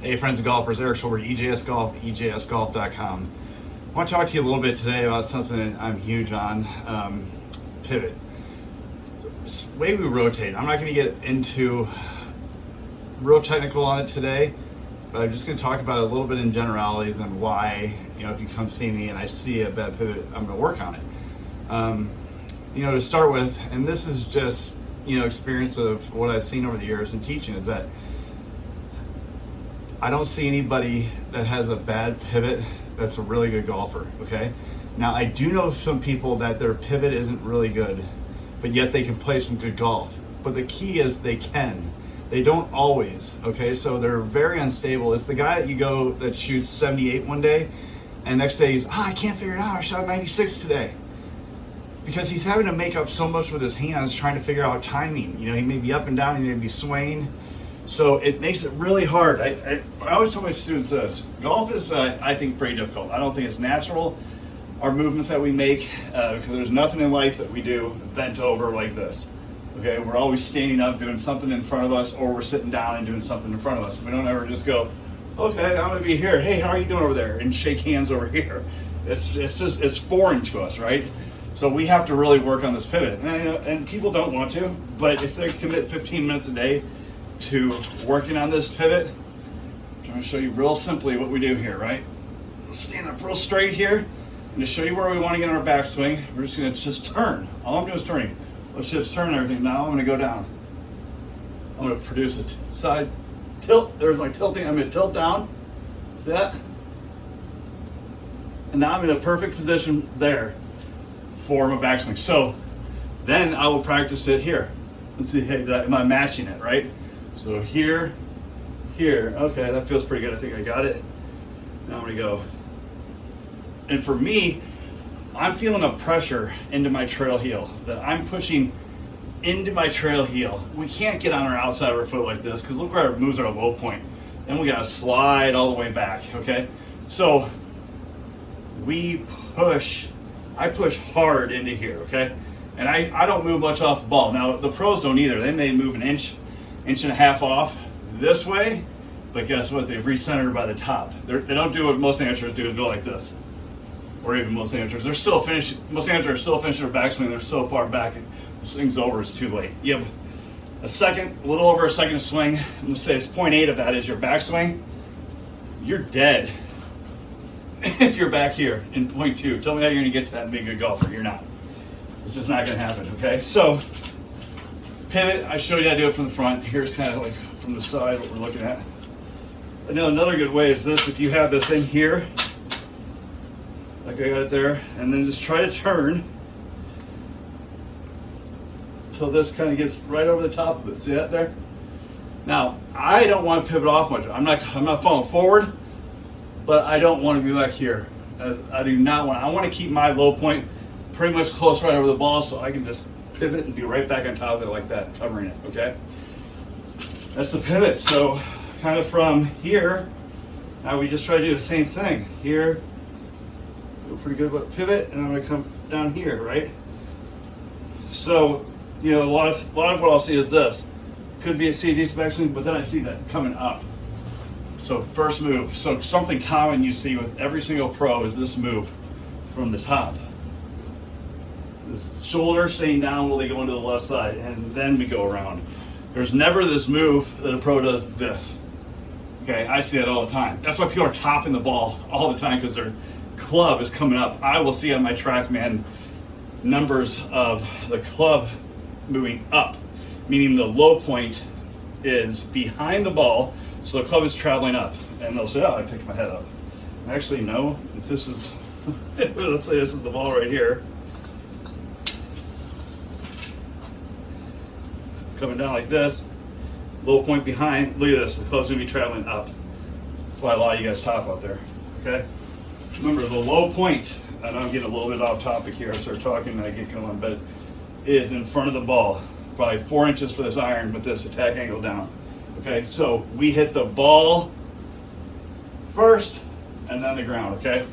Hey, friends and golfers, Eric Schulberg, EJS Golf, EJSGolf.com. I want to talk to you a little bit today about something that I'm huge on um, pivot. The way we rotate, I'm not going to get into real technical on it today, but I'm just going to talk about it a little bit in generalities and why, you know, if you come see me and I see a bad pivot, I'm going to work on it. Um, you know, to start with, and this is just, you know, experience of what I've seen over the years in teaching is that I don't see anybody that has a bad pivot that's a really good golfer, okay? Now, I do know some people that their pivot isn't really good, but yet they can play some good golf. But the key is they can. They don't always, okay? So they're very unstable. It's the guy that you go that shoots 78 one day, and next day he's, oh, I can't figure it out. I shot 96 today. Because he's having to make up so much with his hands trying to figure out timing. You know, he may be up and down, he may be swaying so it makes it really hard. I, I, I always tell my students this, golf is, uh, I think, pretty difficult. I don't think it's natural, our movements that we make, uh, because there's nothing in life that we do bent over like this. Okay, we're always standing up doing something in front of us, or we're sitting down and doing something in front of us. We don't ever just go, okay, I'm gonna be here. Hey, how are you doing over there? And shake hands over here. It's, it's just, it's foreign to us, right? So we have to really work on this pivot. And, and people don't want to, but if they commit 15 minutes a day to working on this pivot. I'm gonna show you real simply what we do here, right? Stand up real straight here. And to show you where we want to get in our backswing, we're just going to just turn. All I'm doing is turning. Let's just turn everything. Now I'm going to go down. I'm going to produce a side tilt. There's my tilting. I'm going to tilt down. See that? And now I'm in a perfect position there for my backswing. So then I will practice it here. Let's see, hey, am I matching it, right? So here, here, okay, that feels pretty good. I think I got it. Now I'm gonna go. And for me, I'm feeling a pressure into my trail heel that I'm pushing into my trail heel. We can't get on our outside of our foot like this because look where it moves our low point. Then we gotta slide all the way back, okay? So we push, I push hard into here, okay? And I, I don't move much off the ball. Now the pros don't either. They may move an inch inch and a half off this way, but guess what? They've recentered by the top. They're, they do not do what most amateurs do, is go like this. Or even most amateurs. They're still finishing, most amateurs are still finishing their backswing. They're so far back, this thing's over, it's too late. You have a second, a little over a second swing. I'm gonna say it's 0.8 of that is your backswing. You're dead if you're back here in 0.2. Tell me how you're gonna get to that and be a good golfer. You're not. It's just not gonna happen, okay? So pivot, I showed you how to do it from the front. Here's kind of like from the side what we're looking at. And now another good way is this, if you have this in here, like I got it there, and then just try to turn so this kind of gets right over the top of it. See that there? Now, I don't want to pivot off much. I'm not, I'm not falling forward, but I don't want to be back here. Uh, I do not want, I want to keep my low point pretty much close right over the ball so I can just pivot and be right back on top of it like that, covering it, okay? That's the pivot. So kind of from here, now we just try to do the same thing. Here, feel pretty good about pivot, and I'm gonna come down here, right? So, you know, a lot of, a lot of what I'll see is this. Could be a CD inspection, but then I see that coming up. So first move, so something common you see with every single pro is this move from the top shoulder staying down while they go into the left side, and then we go around. There's never this move that a pro does this. Okay, I see that all the time. That's why people are topping the ball all the time because their club is coming up. I will see on my TrackMan numbers of the club moving up, meaning the low point is behind the ball, so the club is traveling up. And they'll say, oh, I picked my head up. Actually, no, if this is, let's say this is the ball right here, coming down like this, low point behind, look at this, the club's gonna be traveling up. That's why a lot of you guys top out there, okay? Remember the low point, know I'm getting a little bit off topic here, I start talking and I get going, but is in front of the ball, probably four inches for this iron with this attack angle down. Okay, so we hit the ball first and then the ground, okay?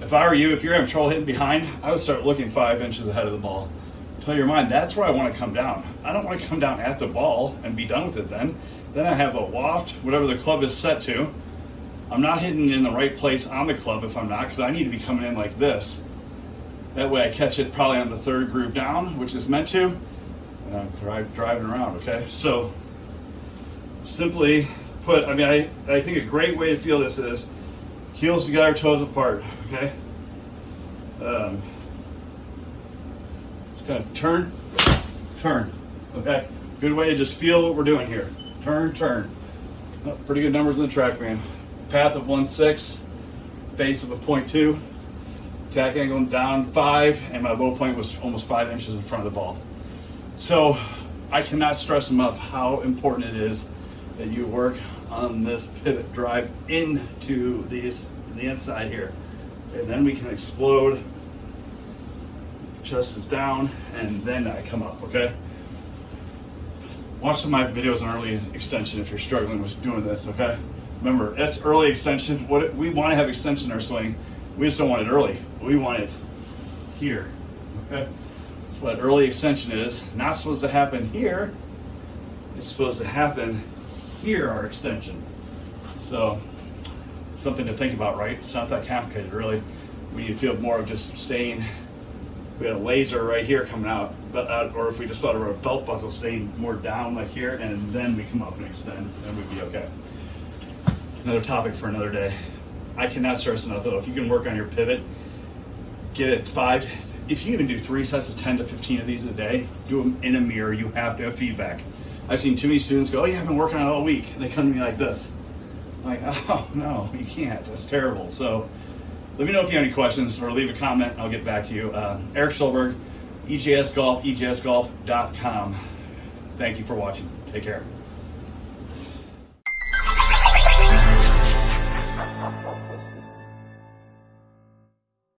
If I were you, if you're having trouble hitting behind, I would start looking five inches ahead of the ball play your mind. That's where I want to come down. I don't want to come down at the ball and be done with it then. Then I have a waft, whatever the club is set to. I'm not hitting in the right place on the club if I'm not, because I need to be coming in like this. That way I catch it probably on the third groove down, which is meant to, and I'm driving around, okay? So simply put, I mean, I, I think a great way to feel this is heels together, toes apart, okay? Um, of turn, turn, okay? Good way to just feel what we're doing here. Turn, turn. Oh, pretty good numbers in the TrackMan. Path of 1.6, base of a 0.2, attack angle down 5, and my low point was almost 5 inches in front of the ball. So I cannot stress enough how important it is that you work on this pivot drive into these the inside here. And then we can explode. Chest is down, and then I come up, okay? Watch some of my videos on early extension if you're struggling with doing this, okay? Remember, that's early extension. What we want to have extension in our swing. We just don't want it early. We want it here, okay? That's what early extension is. Not supposed to happen here. It's supposed to happen here, our extension. So, something to think about, right? It's not that complicated, really. We need to feel more of just staying. We had a laser right here coming out, but uh, or if we just thought of a belt buckle staying more down like here, and then we come up and extend, then we'd be okay. Another topic for another day. I cannot stress enough though. If you can work on your pivot, get it five. If you even do three sets of 10 to 15 of these a day, do them in a mirror. You have to have feedback. I've seen too many students go, "Oh yeah, I've been working on it all week," and they come to me like this. I'm like, oh no, you can't. That's terrible. So let me know if you have any questions or leave a comment. I'll get back to you. Uh, Eric Stolberg, EJS Golf, EJSGolf.com. Thank you for watching. Take care.